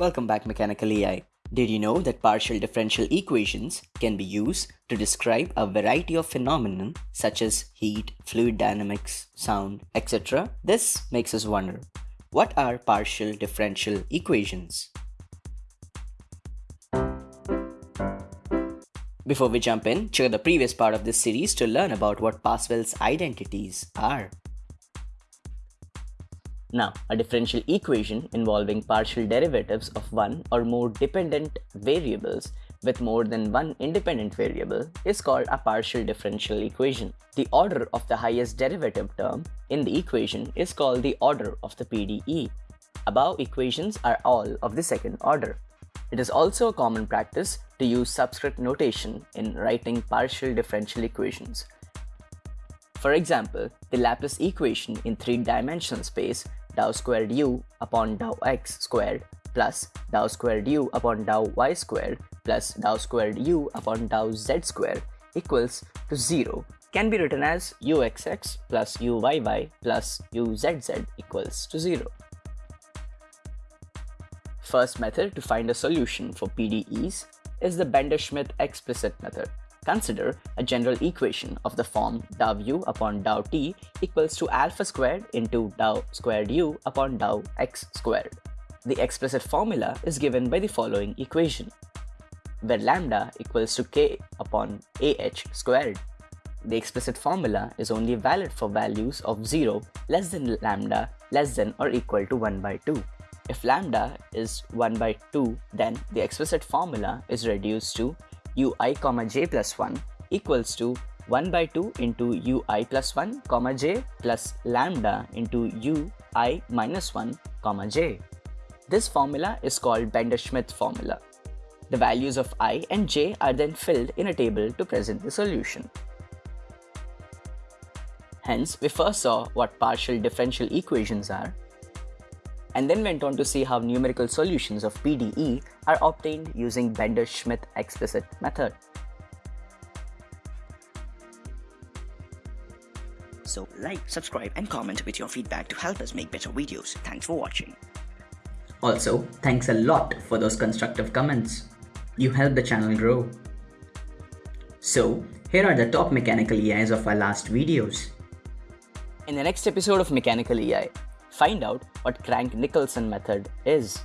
Welcome back Mechanical EI. Did you know that partial differential equations can be used to describe a variety of phenomena such as heat, fluid dynamics, sound, etc.? This makes us wonder, what are partial differential equations? Before we jump in, check out the previous part of this series to learn about what Pascal's identities are. Now, a differential equation involving partial derivatives of one or more dependent variables with more than one independent variable is called a partial differential equation. The order of the highest derivative term in the equation is called the order of the PDE. Above equations are all of the second order. It is also a common practice to use subscript notation in writing partial differential equations. For example, the Laplace equation in three-dimensional space dou squared u upon dou x squared plus dou squared u upon dou y squared plus dou squared u upon dou z squared equals to 0 can be written as uxx plus uyy plus uzz equals to 0. First method to find a solution for PDEs is the Bender-Schmidt explicit method. Consider a general equation of the form dou u upon dou t equals to alpha squared into dou squared u upon dou x squared. The explicit formula is given by the following equation, where lambda equals to k upon ah squared. The explicit formula is only valid for values of 0 less than lambda less than or equal to 1 by 2. If lambda is 1 by 2, then the explicit formula is reduced to ui comma j plus 1 equals to 1 by 2 into ui plus 1 comma j plus lambda into ui minus 1 comma j. This formula is called Bender-Schmidt formula. The values of i and j are then filled in a table to present the solution. Hence, we first saw what partial differential equations are and then went on to see how numerical solutions of PDE are obtained using Bender-Schmidt explicit method. So like, subscribe and comment with your feedback to help us make better videos. Thanks for watching. Also, thanks a lot for those constructive comments. You help the channel grow. So, here are the top mechanical EIs of our last videos. In the next episode of Mechanical EI, find out what Crank-Nicolson method is.